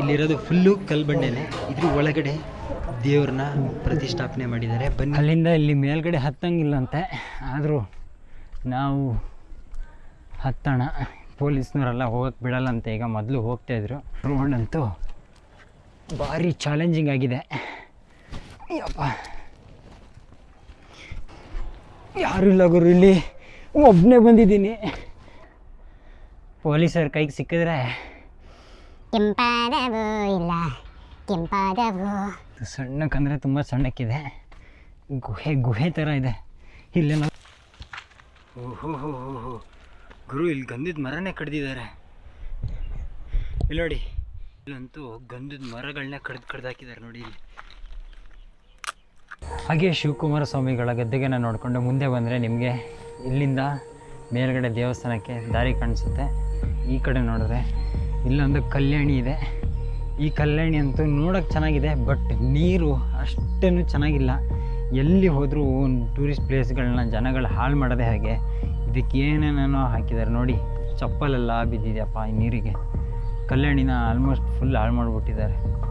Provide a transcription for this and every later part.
ಇಲ್ಲಿರೋದು ಫುಲ್ಲು ಕಲ್ಬಂಡೆನೆ ಇದ್ರ ಒಳಗಡೆ ದೇವ್ರನ್ನ ಪ್ರತಿಷ್ಠಾಪನೆ ಮಾಡಿದ್ದಾರೆ. ಬನ್ನಿ. ಅಲ್ಲಿಂದ ಇಲ್ಲಿ ಮೇಲ್ಗಡೆ ಹತ್ತಂಗಿಲ್ಲಂತೆ. ಆದರೂ ನಾವು ಹತ್ತೋಣ. ಪೊಲೀಸ್ನವರೆಲ್ಲ ಹೋಗಕ್ಕೆ ಬಿಡಲ್ಲಂತೆ. ಈಗ ಮೊದಲು ಹೋಗ್ತಾಯಿದ್ರು ಅಂತೂ ಭಾರಿ ಚಾಲೆಂಜಿಂಗ್ ಆಗಿದೆ. ಯಪ್ಪ ಯಾರು ಇಲ್ಲ ಗುರು ಇಲ್ಲಿ. ಒಬ್ಬನೇ ಬಂದಿದ್ದೀನಿ. ಪೊಲೀಸರ ಕೈಗೆ ಸಿಕ್ಕಿದ್ರೆ ಕೆಂಪಾದವು ಇಲ್ಲ, ಕೆಂಪಾದವು. ಸಣ್ಣಕ್ಕಂದರೆ ತುಂಬ ಸಣ್ಣಕ್ಕಿದೆ. ಗುಹೆ ಗುಹೆ ಥರ ಇದೆ. ಇಲ್ಲೆಲ್ಲ ಓಹೋ ಗುರು ಇಲ್ಲಿ ಗಂಧದ ಮರನೇ ಕಡ್ದಿದ್ದಾರೆ. ಇಲ್ಲಿ ನೋಡಿ, ಇಲ್ಲಂತೂ ಗಂಧದ ಮರಗಳನ್ನ ಕಡ್ದು ಕಡ್ದು ಹಾಕಿದ್ದಾರೆ ನೋಡಿ ಇಲ್ಲಿ. ಹಾಗೆ ಶಿವಕುಮಾರ ಸ್ವಾಮಿಗಳ ಗದ್ದೆಗೆನ ನೋಡಿಕೊಂಡು ಮುಂದೆ ಬಂದರೆ ನಿಮಗೆ ಇಲ್ಲಿಂದ ಮೇಲ್ಗಡೆ ದೇವಸ್ಥಾನಕ್ಕೆ ದಾರಿ ಕಾಣಿಸುತ್ತೆ. ಈ ಕಡೆ ನೋಡಿದ್ರೆ ಇಲ್ಲೊಂದು ಕಲ್ಯಾಣಿ ಇದೆ. ಈ ಕಲ್ಯಾಣಿ ಅಂತೂ ನೋಡೋಕ್ಕೆ ಚೆನ್ನಾಗಿದೆ, ಬಟ್ ನೀರು ಅಷ್ಟೇನು ಚೆನ್ನಾಗಿಲ್ಲ. ಎಲ್ಲಿ ಹೋದರೂ ಟೂರಿಸ್ಟ್ ಪ್ಲೇಸ್ಗಳನ್ನ ಜನಗಳು ಹಾಳು ಮಾಡೋದೇ ಹಾಗೆ. ಇದಕ್ಕೆ ಏನೇನೇನೋ ಹಾಕಿದ್ದಾರೆ ನೋಡಿ, ಚಪ್ಪಲೆಲ್ಲ ಬಿದ್ದಿದೆಯಪ್ಪ ಈ ನೀರಿಗೆ. ಕಲ್ಯಾಣಿನ ಆಲ್ಮೋಸ್ಟ್ ಫುಲ್ ಹಾಳು ಮಾಡಿಬಿಟ್ಟಿದ್ದಾರೆ.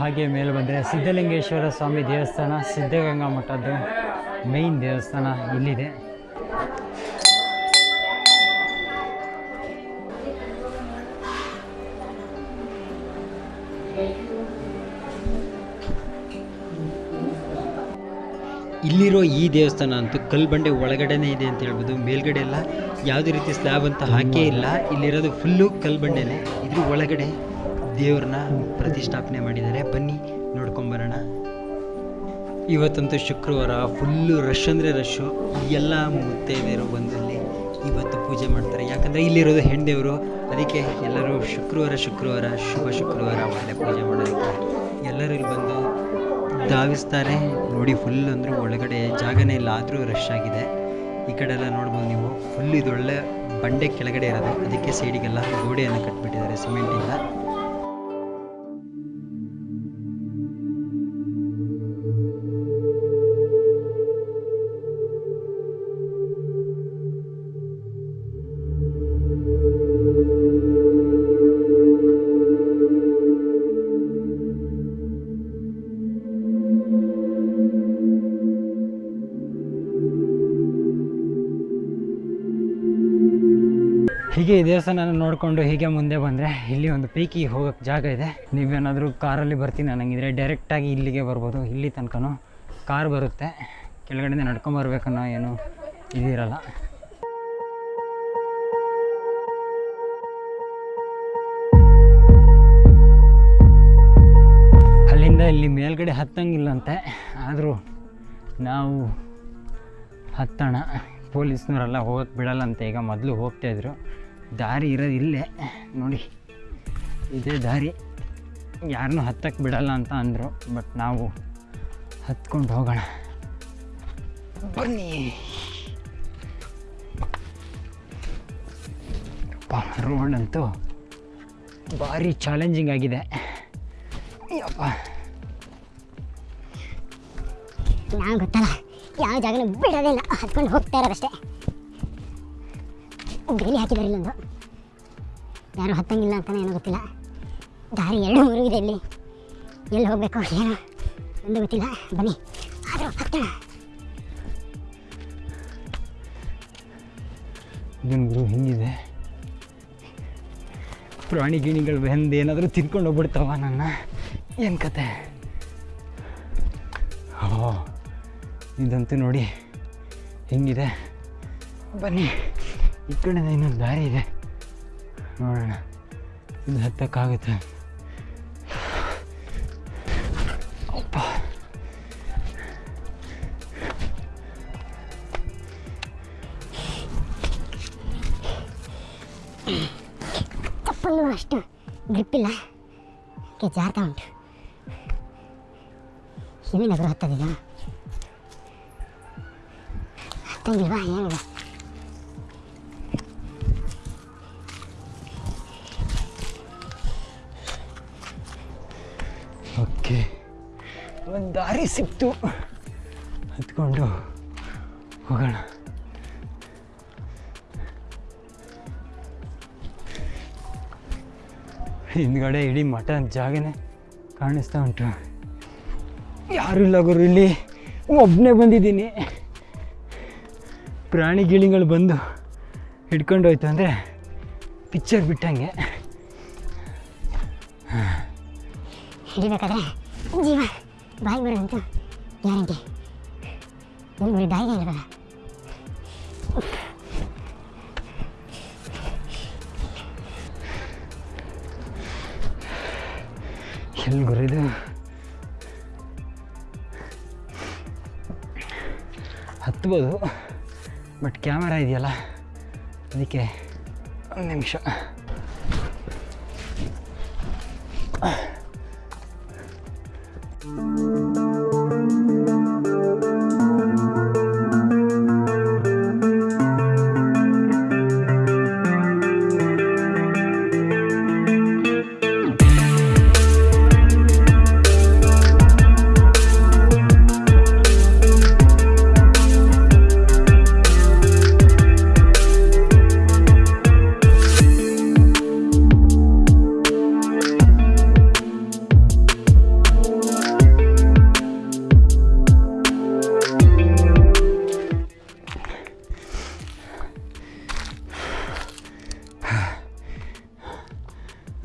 ಹಾಗೆ ಮೇಲೆ ಬಂದರೆ ಸಿದ್ಧಲಿಂಗೇಶ್ವರ ಸ್ವಾಮಿ ದೇವಸ್ಥಾನ, ಸಿದ್ಧಗಂಗಾ ಮಠದ್ದು ಮೇಯ್ನ್ ದೇವಸ್ಥಾನ ಇಲ್ಲಿದೆ. ಇಲ್ಲಿರೋ ಈ ದೇವಸ್ಥಾನ ಅಂತೂ ಕಲ್ಬಂಡೆ ಒಳಗಡೆನೇ ಇದೆ ಅಂತ ಹೇಳ್ಬೋದು. ಮೇಲ್ಗಡೆ ಎಲ್ಲ ಯಾವುದೇ ರೀತಿ ಸ್ಲ್ಯಾಬ್ ಅಂತ ಹಾಕೇ ಇಲ್ಲ. ಇಲ್ಲಿರೋದು ಫುಲ್ಲು ಕಲ್ಬಂಡೆನೆ. ಇದ್ರ ಒಳಗಡೆ ದೇವ್ರನ್ನ ಪ್ರತಿಷ್ಠಾಪನೆ ಮಾಡಿದ್ದಾರೆ. ಬನ್ನಿ ನೋಡ್ಕೊಂಬರೋಣ ಇವತ್ತಂತೂ ಶುಕ್ರವಾರ ಫುಲ್ಲು ರಶ್ ಅಂದರೆ ರಶ್ಶು ಎಲ್ಲ ಮುತ್ತೈದೆಯರು ಬಂದಲ್ಲಿ ಇವತ್ತು ಪೂಜೆ ಮಾಡ್ತಾರೆ. ಯಾಕಂದರೆ ಇಲ್ಲಿರೋದು ಹೆಣ್ದೇವರು. ಅದಕ್ಕೆ ಎಲ್ಲರೂ ಶುಕ್ರವಾರ ಶುಕ್ರವಾರ, ಶುಭ ಶುಕ್ರವಾರ ಒಳ್ಳೆ ಪೂಜೆ ಮಾಡೋದಕ್ಕೆ ಎಲ್ಲರೂ ಇಲ್ಲಿ ಬಂದು ಧಾವಿಸ್ತಾರೆ. ನೋಡಿ ಫುಲ್ ಅಂದ್ರೆ ಒಳಗಡೆ ಜಾಗನೇ ಇಲ್ಲ. ಆದರೂ ರಶ್ ಆಗಿದೆ. ಈ ಕಡೆ ಎಲ್ಲ ನೋಡ್ಬೋದು ನೀವು. ಫುಲ್ ಇದೊಳ್ಳೆ ಬಂಡೆ ಕೆಳಗಡೆ ಇರೋದು. ಅದಕ್ಕೆ ಸೈಡಿಗೆಲ್ಲ ಗೋಡೆಯನ್ನು ಕಟ್ಬಿಟ್ಟಿದ್ದಾರೆ. ಸಿಮೆಂಟಿಂದ ದೇವಸ್ಥಾನ ನೋಡಿಕೊಂಡು ಹೀಗೆ ಮುಂದೆ ಬಂದರೆ ಇಲ್ಲಿ ಒಂದು ಪೀಕಿಗೆ ಹೋಗೋಕ್ಕೆ ಜಾಗ ಇದೆ. ನೀವೇನಾದರೂ ಕಾರಲ್ಲಿ ಬರ್ತೀನಿ ಅನ್ನಂಗಿದ್ರೆ ಡೈರೆಕ್ಟಾಗಿ ಇಲ್ಲಿಗೆ ಬರ್ಬೋದು. ಇಲ್ಲಿ ತನಕನೂ ಕಾರ್ ಬರುತ್ತೆ. ಕೆಳಗಡೆಯಿಂದ ನಡ್ಕೊಂಬರ್ಬೇಕನ್ನೋ ಏನು ಇದಿರಲ್ಲ ಅಲ್ಲಿಂದ ಇಲ್ಲಿ ಮೇಲ್ಗಡೆ ಹತ್ತಂಗಿಲ್ಲಂತೆ. ಆದರೂ ನಾವು ಹತ್ತೋಣ. ಪೊಲೀಸ್ನವರೆಲ್ಲ ಹೋಗಕ್ಕೆ ಬಿಡಲ್ಲಂತೆ. ಈಗ ಮೊದಲು ಹೋಗ್ತಾಯಿದ್ರು ದಾರಿ ಇರೋದು ಇಲ್ಲೇ. ನೋಡಿ, ಇದೇ ದಾರಿ. ಯಾರನ್ನೂ ಹತ್ತಕ್ಕೆ ಬಿಡಲ್ಲ ಅಂತ ಅಂದರು ಬಟ್ ನಾವು ಹತ್ಕೊಂಡು ಹೋಗೋಣ. ಬನ್ನಿ ರೋಡ್ ಅಂತೂ ಭಾರಿ ಚಾಲೆಂಜಿಂಗ್ ಆಗಿದೆ. ಯಪ್ಪ. ನಾವು ಗೊತ್ತಲ್ಲ, ಯಾವ ಜಾಗನೂ ಬಿಡೋದಿಲ್ಲ ಹತ್ಕೊಂಡು ಹೋಗ್ತಾ ಇರೋದಷ್ಟೇ. ಬೇಲಿ ಹಾಕಿದ್ದಾರೆ ಇಲ್ಲೊಂದು ಯಾರು ಹತ್ತಂಗಿಲ್ಲ ಅಂತಾನೆ ಏನೋ ಗೊತ್ತಿಲ್ಲ. ದಾರಿ ಎರಡು ಮೂರು ಇದೆ ಇಲ್ಲಿ. ಎಲ್ಲಿ ಹೋಗಬೇಕು ಏನೋ ಒಂದು ಗೊತ್ತಿಲ್ಲ. ಬನ್ನಿ. ಆದರೂ ಹತ್ತೋಣ. ಇದನ್ನು ಗುರು ಹಿಂಗಿದೆ? ಪ್ರಾಣಿ ಗಿಣಿಗಳು ಬೆಂದು ಏನಾದರೂ ತಿನ್ಕೊಂಡು ಹೋಗ್ಬಿಡ್ತಾವ ನನ್ನ? ಏನು ಕತೆ? ಓ ಇದಂತೂ ನೋಡಿ ಹಿಂಗಿದೆ? ಬನ್ನಿ. ಈ ಕಡೆ ಇನ್ನೊಂದು ದಾರಿ ಇದೆ. ನೋಡೋಣ ಇದು ಹತ್ತಕ್ಕಾಗುತ್ತೆ. ಅಪ್ಪ. ಚಪ್ಪಲು ಅಷ್ಟು? ಗ್ರಿಪ್ ಇಲ್ಲ. ಕೆ ಜಾರ್ತಾ ಉಂಟು. ಎಲ್ಲಿಂದ ಗುರು ಹತ್ತದೀಗ ಹತ್ತಂಗಿಲ್ವಾ? ಏನಿಲ್ಲ. ಒಂದು ದಾರಿ ಸಿಕ್ತು. ಹತ್ಕೊಂಡು ಹೋಗೋಣ. ಹಿಂದ್ಗಡೆ ಇಡೀ ಮಠ ಜಾಗನೇ ಕಾಣಿಸ್ತಾ ಉಂಟು. ಯಾರು ಇಲ್ಲ ಗುರು, ಇಲ್ಲಿ ಒಬ್ಬನೇ ಬಂದಿದ್ದೀನಿ. ಪ್ರಾಣಿ ಗಿಳಿಗಳು ಬಂದು ಹಿಡ್ಕೊಂಡು ಹೋಯ್ತು ಅಂದರೆ ಪಿಕ್ಚರ್ ಬಿಟ್ಟಂಗೆ. ಹಿಡಿಬೇಕಾದ್ರೆ ಜೀವ. ಬಾಯಿ ಅಂತ. ಗ್ಯಾರಂಟಿ ಒಂದು ಬರೀ ಬಾಯಿಗೆ ಇರಲ್ಲ ಎಲ್ಲಿ ಗುರಿದು ಹತ್ಬೋದು, ಬಟ್ ಕ್ಯಾಮರಾ ಇದೆಯಲ್ಲ? ಅದಕ್ಕೆ ಒಂದು ನಿಮಿಷ.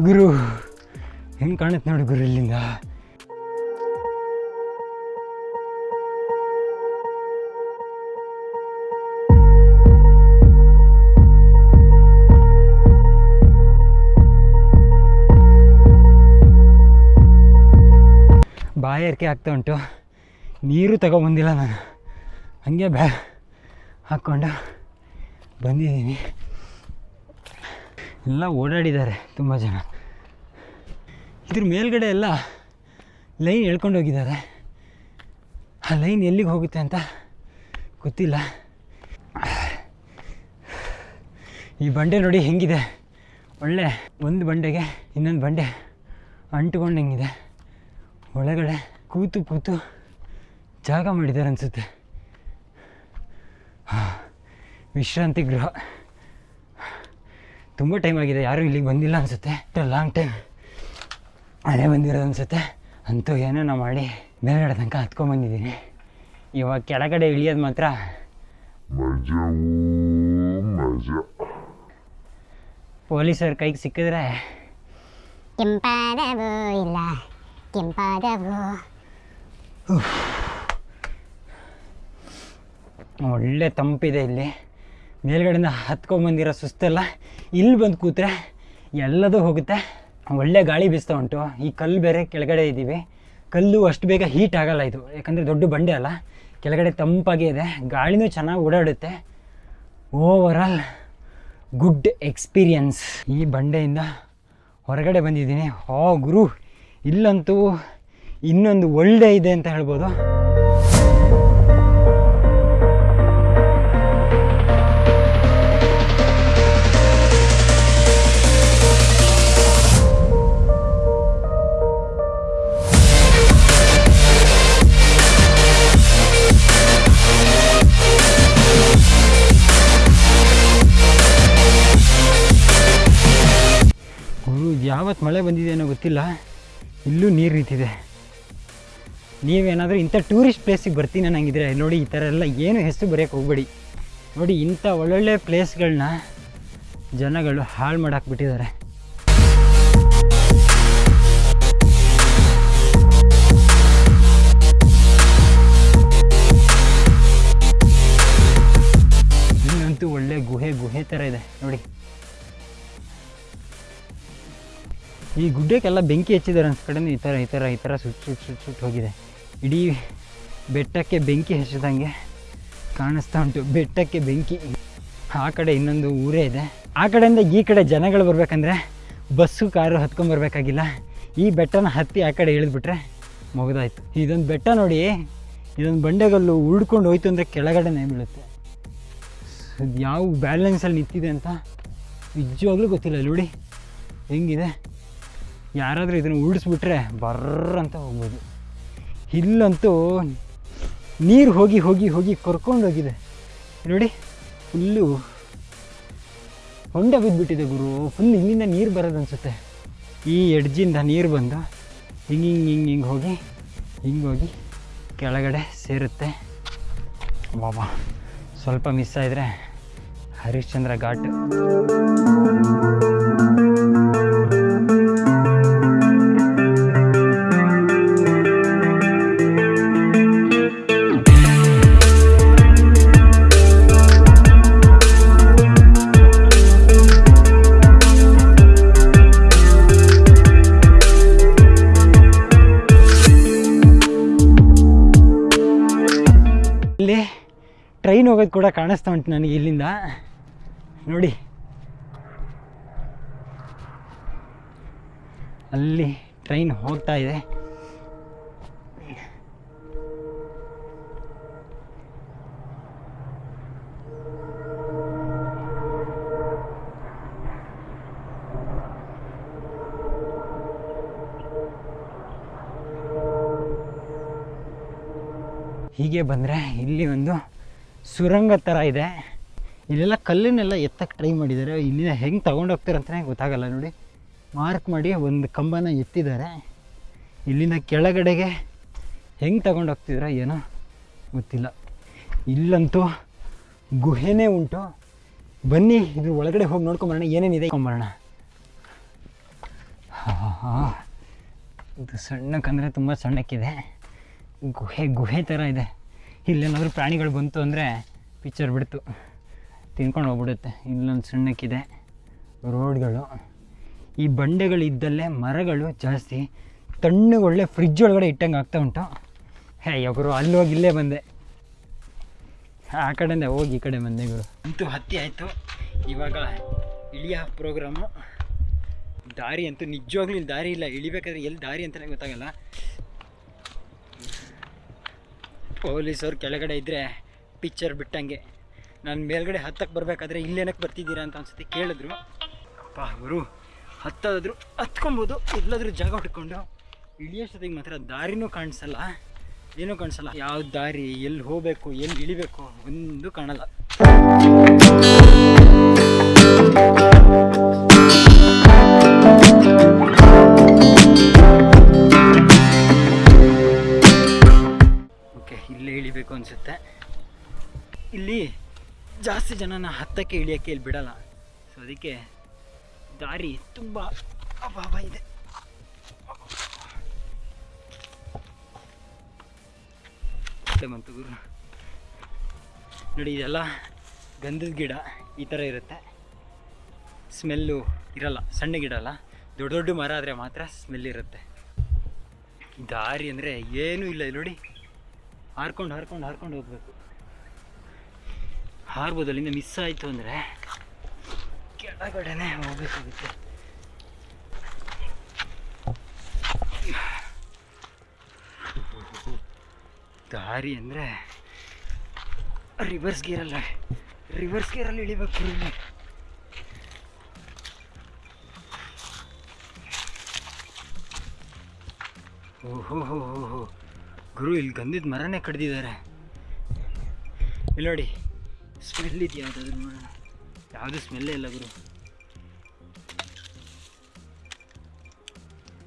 ಗುರು, ಹೆಂಗೆ ಕಾಣುತ್ತೆ ನೋಡಿ ಗುರು ಇಲ್ಲಿಂದ. ಬಾಯಾರಿಕೆ ಆಗ್ತಾ ಉಂಟು. ನೀರು ತಗೊಬಂದಿಲ್ಲ ನಾನು. ಹಂಗೆ ಬ್ಯಾ, ಹಾಕ್ಕೊಂಡು ಬಂದಿದ್ದೀನಿ. ಎಲ್ಲ ಓಡಾಡಿದ್ದಾರೆ ತುಂಬ ಜನ. ಇದ್ರ ಮೇಲ್ಗಡೆ ಎಲ್ಲ ಲೈನ್ ಎಳ್ಕೊಂಡು ಹೋಗಿದ್ದಾರೆ. ಆ ಲೈನ್ ಎಲ್ಲಿಗೆ ಹೋಗುತ್ತೆ ಅಂತ ಗೊತ್ತಿಲ್ಲ. ಈ ಬಂಡೆ ನೋಡಿ ಹೆಂಗಿದೆ. ಒಳ್ಳೆ ಒಂದು ಬಂಡೆಗೆ ಇನ್ನೊಂದು ಬಂಡೆ ಅಂಟುಕೊಂಡಂಗಿದೆ ಒಳಗಡೆ ಕೂತು ಕೂತು ಜಾಗ ಮಾಡಿದ್ದಾರೆ ಅನಿಸುತ್ತೆ. ವಿಶ್ರಾಂತಿ ಗೃಹ. ತುಂಬ ಟೈಮ್ ಆಗಿದೆ, ಯಾರೂ ಇಲ್ಲಿಗೆ ಬಂದಿಲ್ಲ ಅನಿಸುತ್ತೆ. ಲಾಂಗ್ ಟೈಮ್ ಅದೇ ಬಂದಿರೋದು ಅನಿಸುತ್ತೆ. ಅಂತೂ ಏನೇನೋ ಮಾಡಿ ಮೇಲ್ಗಡೆ ತನಕ ಹತ್ಕೊಂಡ್ಬಂದಿದ್ದೀನಿ ಇವಾಗ ಕೆಳಗಡೆ ಇಳಿಯೋದು ಮಾತ್ರ. ಪೊಲೀಸರ ಕೈಗೆ ಸಿಕ್ಕಿದ್ರೆ ಕೆಂಪಾದವು ಇಲ್ಲ ಕೆಂಪಾದವು. ಒಳ್ಳೆ ತಂಪಿದೆ ಇಲ್ಲಿ. ಮೇಲ್ಗಡೆಯಿಂದ ಹತ್ಕೊಂಡ್ಬಂದಿರೋ ಸುಸ್ತೆಲ್ಲ ಇಲ್ಲಿ ಬಂದು ಕೂತ್ರೆ ಎಲ್ಲದೂ ಹೋಗುತ್ತೆ. ಒಳ್ಳೆ ಗಾಳಿ ಬೀಸ್ತಾ ಉಂಟು. ಈ ಕಲ್ಲು ಬೇರೆ ಕೆಳಗಡೆ ಇದ್ದೀವಿ. ಕಲ್ಲು ಅಷ್ಟು ಬೇಗ ಹೀಟ್ ಆಗಲ್ಲ ಇದು. ಯಾಕಂದರೆ ದೊಡ್ಡ ಬಂಡೆ ಅಲ್ಲ. ಕೆಳಗಡೆ ತಂಪಾಗಿ ಇದೆ. ಗಾಳಿನೂ ಚೆನ್ನಾಗಿ ಓಡಾಡುತ್ತೆ. ಓವರಾಲ್ ಗುಡ್ ಎಕ್ಸ್ಪೀರಿಯನ್ಸ್ ಈ ಬಂಡೆಯಿಂದ ಹೊರಗಡೆ ಬಂದಿದ್ದೀನಿ. ಹೋ ಗುರು, ಇಲ್ಲಂತೂ ಇನ್ನೊಂದು ಒಳ್ಳೆ ಇದೆ ಅಂತ ಹೇಳ್ಬೋದು. ಗೊತ್ತಿಲ್ಲ. ಇಲ್ಲೂ ನೀರು ನಿಂತಿದೆ. ನೀವೇನಾದರೂ ಇಂಥ ಟೂರಿಸ್ಟ್ ಪ್ಲೇಸಿಗೆ ಬರ್ತೀನಿ ಅನ್ನಂಗಿದ್ರೆ, ನೋಡಿ ಈ ಥರ ಎಲ್ಲ ಏನು ಹೆಸರು ಬರೆಯೋಕೆ ಹೋಗ್ಬೇಡಿ. ನೋಡಿ ಇಂಥ ಒಳ್ಳೊಳ್ಳೆ ಪ್ಲೇಸ್ಗಳನ್ನ ಜನಗಳು ಹಾಳು ಮಾಡಾಕ್ಬಿಟ್ಟಿದ್ದಾರೆ ಇಲ್ಲಂತೂ ಒಳ್ಳೆ ಗುಹೆ ಗುಹೆ ಥರ ಇದೆ, ನೋಡಿ. ಈ ಗುಡ್ಡಕ್ಕೆಲ್ಲ ಬೆಂಕಿ ಹಚ್ಚಿದ್ದಾರೆ ಅನ್ಸ್ ಕಡೆ ಈ ಥರ ಈ ಥರ ಈ ಥರ ಸುಟ್ಟು ಸುಟ್ಟು ಸುಟ್ಟು ಸುಟ್ಟು ಹೋಗಿದೆ. ಇಡೀ ಬೆಟ್ಟಕ್ಕೆ ಬೆಂಕಿ ಹಚ್ಚಿದಂಗೆ ಕಾಣಿಸ್ತಾ ಉಂಟು. ಬೆಟ್ಟಕ್ಕೆ ಬೆಂಕಿ. ಆ ಕಡೆ ಇನ್ನೊಂದು ಊರೇ ಇದೆ. ಆ ಕಡೆಯಿಂದ ಈ ಕಡೆ ಜನಗಳು ಬರಬೇಕಂದ್ರೆ ಬಸ್ಸು, ಕಾರು ಹತ್ಕೊಂಬರ್ಬೇಕಾಗಿಲ್ಲ ಈ ಬೆಟ್ಟನ ಹತ್ತಿ ಆ ಕಡೆ ಇಳಿದ್ಬಿಟ್ರೆ ಮುಗಿದಾಯ್ತು. ಇದೊಂದು ಬೆಟ್ಟ ನೋಡಿ, ಇದೊಂದು ಬಂಡೆಗಲ್ಲು ಉಳ್ಕೊಂಡು ಹೋಯ್ತು ಅಂದರೆ ಕೆಳಗಡೆನೇ ಬೀಳುತ್ತೆ. ಯಾವ ಯಾವ ಬ್ಯಾಲೆನ್ಸಲ್ಲಿ ನಿಂತಿದೆ ಅಂತ ನಿಜವಾಗ್ಲೂ ಗೊತ್ತಿಲ್ಲ. ನೋಡಿ, ಹೆಂಗಿದೆ? ಯಾರಾದರೂ ಇದನ್ನು ಉಳಿಸ್ಬಿಟ್ರೆ ಬರ್ರ ಅಂತ ಹೋಗ್ಬೋದು. ಇಲ್ಲಂತೂ ನೀರು ಹೋಗಿ ಹೋಗಿ ಹೋಗಿ ಕರ್ಕೊಂಡು ಹೋಗಿದೆ. ನೋಡಿ, ಫುಲ್ಲು ಹೊಂಡ ಬಿದ್ದುಬಿಟ್ಟಿದೆ ಗುರು. ಫುಲ್ ಇಲ್ಲಿಂದ ನೀರು ಬರೋದು ಅನಿಸುತ್ತೆ ಈ ಎಡ್ಜಿಂದ ನೀರು ಬಂದು ಹಿಂಗೆ ಹಿಂಗೆ ಹಿಂಗೆ ಹಿಂಗೆ ಹೋಗಿ ಹಿಂಗೆ ಹೋಗಿ ಕೆಳಗಡೆ ಸೇರುತ್ತೆ. ಬಾಬಾ ಸ್ವಲ್ಪ ಮಿಸ್ ಆಯಿದ್ರೆ ಹರಿಶ್ಚಂದ್ರ ಘಾಟ್. ಹೋಗೋದು ಕೂಡ ಕಾಣಿಸ್ತಾ ಉಂಟು ನನಗೆ ಇಲ್ಲಿಂದ. ನೋಡಿ. ಅಲ್ಲಿ ಟ್ರೈನ್ ಹೋಗ್ತಾ ಇದೆ. ಹೀಗೆ ಬಂದರೆ ಇಲ್ಲಿ ಒಂದು ಸುರಂಗ ಥರ ಇದೆ. ಇಲ್ಲೆಲ್ಲ ಕಲ್ಲನ್ನೆಲ್ಲ ಎತ್ತಕ್ಕೆ ಟ್ರೈ ಮಾಡಿದ್ದಾರೆ ಇಲ್ಲಿಂದ ಹೆಂಗೆ ತೊಗೊಂಡೋಗ್ತಾರೆ ಅಂತಲೇ ಗೊತ್ತಾಗಲ್ಲ ನೋಡಿ. ಮಾರ್ಕ್ ಮಾಡಿ ಒಂದು ಕಂಬನ ಎತ್ತಿದ್ದಾರೆ. ಇಲ್ಲಿಂದ ಕೆಳಗಡೆಗೆ ಹೆಂಗೆ ತಗೊಂಡೋಗ್ತಿದ್ರೋ ಏನೋ ಗೊತ್ತಿಲ್ಲ. ಇಲ್ಲಂತೂ ಗುಹೆನೇ ಉಂಟು. ಬನ್ನಿ ಇದ್ರ ಒಳಗಡೆ ಹೋಗಿ ನೋಡ್ಕೊಂಬರೋಣ. ಏನೇನಿದೆ ಕೊಂಬರೋಣ ಹಾಂ ಇದು ಸಣ್ಣಕ್ಕಂದರೆ ತುಂಬ ಸಣ್ಣಕ್ಕಿದೆ. ಗುಹೆ ಗುಹೆ ಥರ ಇದೆ. ಇಲ್ಲೇನಾದರೂ ಪ್ರಾಣಿಗಳು ಬಂತು ಅಂದರೆ ಪಿಚ್ಚರ್ ಬಿಡ್ತು. ತಿನ್ಕೊಂಡು ಹೋಗ್ಬಿಡುತ್ತೆ. ಇಲ್ಲೊಂದು ಸಣ್ಣಕ್ಕಿದೆ. ರೋಡ್ಗಳು. ಈ ಬಂಡೆಗಳಿದ್ದಲ್ಲೇ ಮರಗಳು ಜಾಸ್ತಿ. ತಣ್ಣಗೆ ಒಳ್ಳೆ ಫ್ರಿಜ್ ಒಳಗಡೆ ಇಟ್ಟಂಗೆ ಆಗ್ತಾ ಉಂಟು. ಹೇ ಯಾಕರು ಅಲ್ಲಿ ಹೋಗಿ ಇಲ್ಲೇ ಬಂದೆ. ಆ ಕಡೆಯಿಂದ ಹೋಗಿ ಈ ಕಡೆ ಬಂದೆ ಗುರು. ಅಂತೂ ಹತ್ತಿ ಆಯಿತು. ಇವಾಗ ಇಳಿಯ ಪ್ರೋಗ್ರಾಮು ದಾರಿ ಅಂತೂ ನಿಜವಾಗ್ಲೂ ಇಲ್ಲಿ ದಾರಿ ಇಲ್ಲ. ಇಳಿಬೇಕಾದ್ರೆ ಎಲ್ಲಿ ದಾರಿ ಅಂತಲೇ ಗೊತ್ತಾಗಲ್ಲ. ಪೊಲೀಸವ್ರು ಕೆಳಗಡೆ ಇದ್ದರೆ ಪಿಕ್ಚರ್ ಬಿಟ್ಟಂಗೆ. ನಾನು ಮೇಲ್ಗಡೆ ಹತ್ತಕ್ಕೆ ಬರಬೇಕಾದ್ರೆ ಇಲ್ಲೇನಕ್ಕೆ ಬರ್ತಿದ್ದೀರಾ ಅಂತ ಅನ್ಸುತ್ತೆ ಕೇಳಿದ್ರು. ಅಪ್ಪ ಅವರು ಹತ್ತಾದ್ರು ಹತ್ಕೊಬೋದು ಎಲ್ಲಾದರೂ ಜಾಗ ಹುಡ್ಕೊಂಡು. ಇಳಿಯೋಷ್ಟೊತ್ತಿಗೆ ಮಾತ್ರ ದಾರಿನೂ ಕಾಣಿಸಲ್ಲ. ಏನೂ ಕಾಣಿಸಲ್ಲ. ಯಾವ ದಾರಿ, ಎಲ್ಲಿ ಹೋಗಬೇಕು, ಎಲ್ಲಿ ಇಳಿಬೇಕು ಒಂದು ಕಾಣಲ್ಲ. ಇಳಿಬೇಕು ಅನಿಸುತ್ತೆ. ಇಲ್ಲಿ ಜಾಸ್ತಿ ಜನನ ಹತ್ತಕ್ಕೆ ಇಳಿಯೋಕ್ಕೆ ಇಲ್ಲಿ ಬಿಡಲ್ಲ. ಸೊ ಅದಕ್ಕೆ ದಾರಿ ತುಂಬ ಅಭಾವ ಇದೆ. ಬಂತು ಗುರು. ನೋಡಿ, ಇದೆಲ್ಲ ಗಂಧದ ಗಿಡ ಈ ಥರ ಇರುತ್ತೆ. ಸ್ಮೆಲ್ಲು ಇರಲ್ಲ, ಸಣ್ಣ ಗಿಡ ಅಲ್ಲ. ದೊಡ್ಡ ದೊಡ್ಡ ಮರ ಆದರೆ ಮಾತ್ರ ಸ್ಮೆಲ್ ಇರುತ್ತೆ. ದಾರಿ ಅಂದರೆ ಏನೂ ಇಲ್ಲಿ ನೋಡಿ. ಹಾರ್ಕೊಂಡು ಹಾರ್ಕೊಂಡು ಹಾರ್ಕೊಂಡು ಹೋಗ್ಬೇಕು. ಹಾರ್ಬೋದು ಅಲ್ಲಿಂದ ಮಿಸ್ ಆಯಿತು ಅಂದರೆ ಕೆಳಗಡೆನೆ ಹೋಗ್ಬೇಕಾಗುತ್ತೆ. ದಾರಿ ಅಂದರೆ ರಿವರ್ಸ್ ಗೇರಲ್ಲ ರಿವರ್ಸ್ ಗೇರಲ್ಲಿ ಇಳಿಬೇಕು ಇಲ್ಲಿ. ಓಹೋ, ಹೋ ಹೋ ಹೋ. ಗುರು ಇಲ್ಲಿ ಗಂಧದ ಮರನೇ ಕಡ್ದಿದ್ದಾರೆ. ಇಲ್ಲಿ ನೋಡಿ ಸ್ಮೆಲ್ ಇದೆಯಾ ಯಾವುದಾದ್ರು ಯಾವುದು ಸ್ಮೆಲ್ಲೇ ಇಲ್ಲ ಗುರು.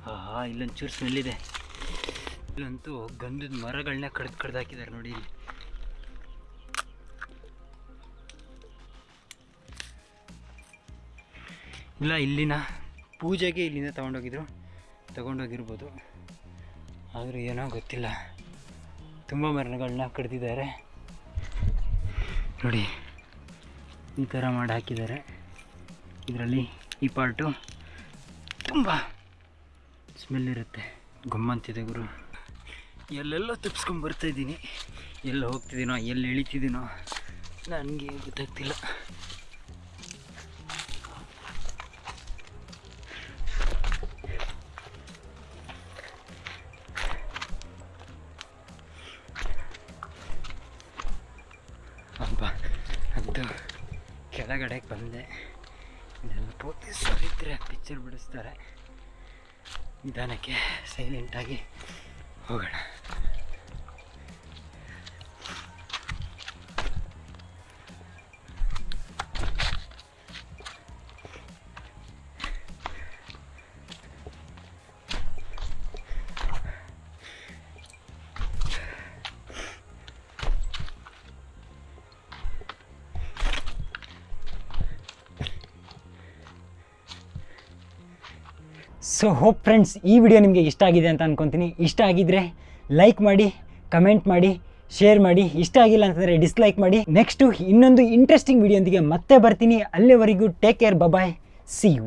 ಹಾ ಇಲ್ಲೊಂಚೂರು ಸ್ಮೆಲ್ ಇದೆ. ಇಲ್ಲಂತೂ ಗಂಧದ ಮರಗಳನ್ನ ಕಡ್ದು ಕಡ್ದು ಹಾಕಿದ್ದಾರೆ ನೋಡಿ ಇಲ್ಲಿ. ಇಲ್ಲ, ಇಲ್ಲಿನ ಪೂಜೆಗೆ ಇಲ್ಲಿಂದ ತಗೊಂಡೋಗಿದ್ರು. ತಗೊಂಡೋಗಿರ್ಬೋದು. ಆದರೂ ಏನೋ ಗೊತ್ತಿಲ್ಲ. ತುಂಬ ಮರಗಳನ್ನ ಕಡ್ದಿದ್ದಾರೆ. ನೋಡಿ, ಈ ಥರ ಮಾಡಿ ಹಾಕಿದ್ದಾರೆ. ಇದರಲ್ಲಿ ಈ ಪಾರ್ಟು ತುಂಬ ಸ್ಮೆಲ್ ಇರುತ್ತೆ. ಗಮ್ಮಂತಿದೆ ಗುರು. ಎಲ್ಲೆಲ್ಲೋ ತಪ್ಪಿಸ್ಕೊಂಡು ಇದ್ದೀನಿ. ಎಲ್ಲಿ ಹೋಗ್ತಿದ್ದೀನೋ, ಎಲ್ಲಿ ಇಳಿತಿದ್ದೀನೋ ನನಗೆ ಗೊತ್ತಾಗ್ತಿಲ್ಲ. ಅಂತೂ ಕೆಳಗಡೆ ಬಂದೆ. ಇದೆಲ್ಲ ಪೊಲೀಸರು ಇದ್ದರೆ ಪಿಕ್ಚರ್ ಬಿಡಿಸ್ತಾರೆ. ನಿಧಾನಕ್ಕೆ ಸೈಲೆಂಟಾಗಿ ಹೋಗೋಣ. ಸೊ ಹೋಪ್ ಫ್ರೆಂಡ್ಸ್ ಈ ವಿಡಿಯೋ ನಿಮಗೆ ಇಷ್ಟ ಆಗಿದೆ ಅಂತ ಅನ್ಕೊತೀನಿ. ಇಷ್ಟ ಆಗಿದ್ರೆ ಲೈಕ್ ಮಾಡಿ ಕಮೆಂಟ್ ಮಾಡಿ ಶೇರ್ ಮಾಡಿ. ಇಷ್ಟ ಆಗಿಲ್ಲ ಅಂತಂದರೆ ಡಿಸ್ಲೈಕ್ ಮಾಡಿ. ನೆಕ್ಸ್ಟು ಇನ್ನೊಂದು ಇಂಟ್ರೆಸ್ಟಿಂಗ್ ವಿಡಿಯೋಂದಿಗೆ ಮತ್ತೆ ಬರ್ತೀನಿ. ಅಲ್ಲಿವರೆಗೂ take care bye bye see you